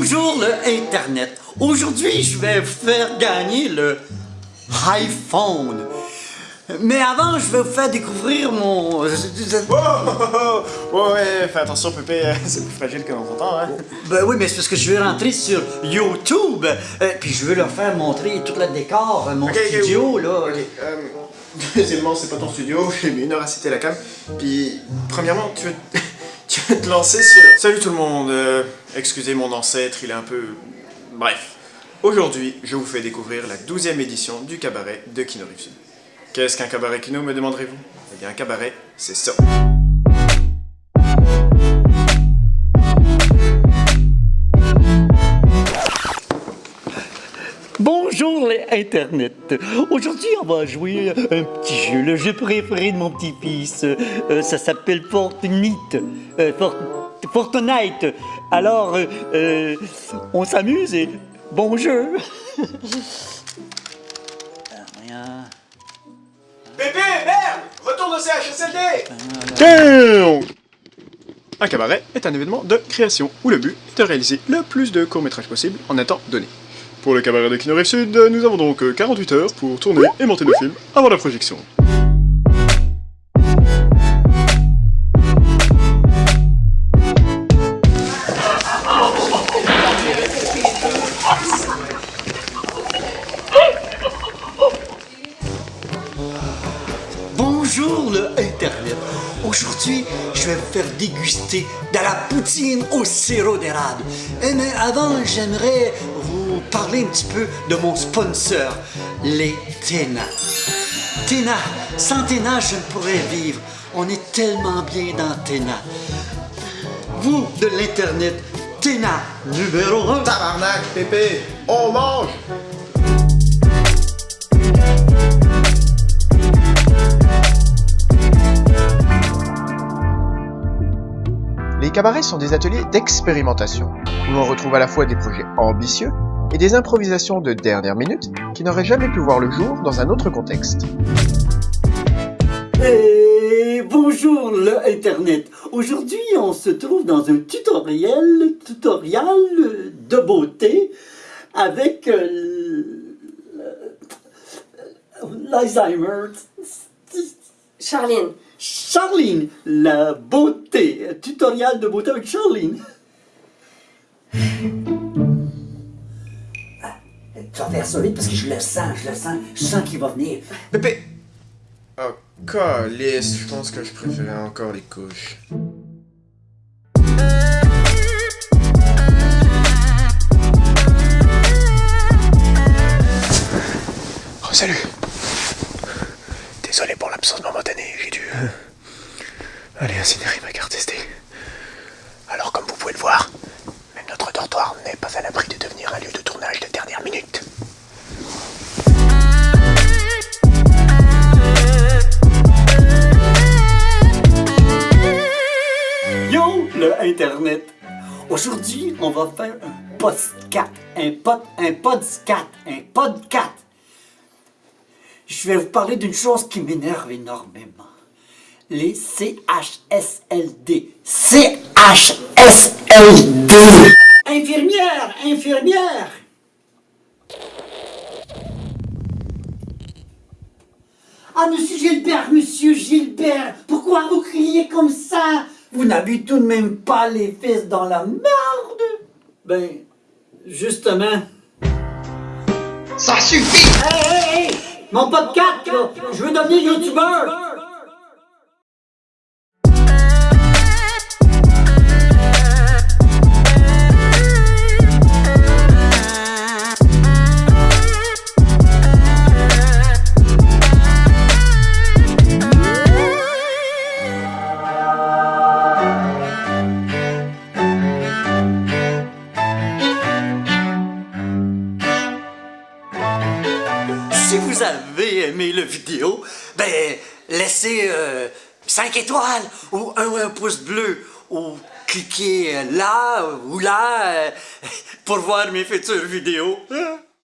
Bonjour le Internet. Aujourd'hui, je vais vous faire gagner le iPhone. Mais avant, je vais vous faire découvrir mon... Oh, oh, oh, oh, ouais, fais attention, Pépé, c'est plus fragile que l'on s'entend, hein. Ben oui, mais c'est parce que je vais rentrer sur YouTube, euh, puis je veux leur faire montrer tout le décor, euh, mon studio, oui. là. Ok, euh, deuxièmement, c'est pas ton studio, j'ai mis une heure à citer la cam. Puis, premièrement, tu veux, tu veux te lancer sur... Salut tout le monde, euh, excusez mon ancêtre, il est un peu... Bref. Aujourd'hui, je vous fais découvrir la 12e édition du cabaret de Kino. Qu'est-ce qu'un cabaret Kino, me demanderez-vous? Eh bien, un cabaret, c'est ça. Bonjour les Internet. Aujourd'hui, on va jouer un petit jeu, le jeu préféré de mon petit-fils. Euh, ça s'appelle Fortnite. Euh, Fort- Fortnite. Alors, euh, euh, on s'amuse et bon jeu. Rien. Pépé, merde Retourne au CHSLD Un cabaret est un événement de création où le but est de réaliser le plus de courts-métrages possible en un temps donné. Pour le cabaret de Kino Rive Sud, nous avons donc euh, 48 heures pour tourner et monter nos films avant la projection. Aujourd'hui, je vais vous faire déguster de la poutine au sirop d'érable. Eh, Mais avant, j'aimerais vous parler un petit peu de mon sponsor, les Téna. Téna, sans Téna, je ne pourrais vivre. On est tellement bien dans Téna. Vous, de l'Internet, Téna, numéro 1. Tabarnak, Pépé On mange cabarets sont des ateliers d'expérimentation, où l'on retrouve à la fois des projets ambitieux et des improvisations de dernière minute qui n'auraient jamais pu voir le jour dans un autre contexte. Et bonjour le Internet. Aujourd'hui, on se trouve dans un tutoriel, tutoriel de beauté avec euh, l- l'Alzheimer. Charline, Charline, la beauté, tutoriel de beauté avec Charline. Ah, Tu vas faire ça vite parce que je le sens, je le sens, je sens qu'il va venir. Pépé Oh, calice, je pense que je préférais encore les couches. Aller incinérer ma carte SD. Alors, comme vous pouvez le voir, même notre dortoir n'est pas à l'abri de devenir un lieu de tournage de dernière minute. Yo, le Internet! Aujourd'hui, on va faire un podcast. Un pod, un podcast. Un podcast. Je vais vous parler d'une chose qui m'énerve énormément. Les CHSLD. CHSLD! Infirmière! Infirmière! Ah, monsieur Gilbert, monsieur Gilbert, pourquoi vous criez comme ça? Vous n'avez tout de même pas les fesses dans la merde Ben, justement. Ça suffit Hey, hey, hey Mon podcast, là, je veux devenir youtubeur Si vous avez aimé la vidéo, ben, laissez 5 étoiles ou un, un pouce bleu ou cliquez là ou là euh, pour voir mes futures vidéos. Hein?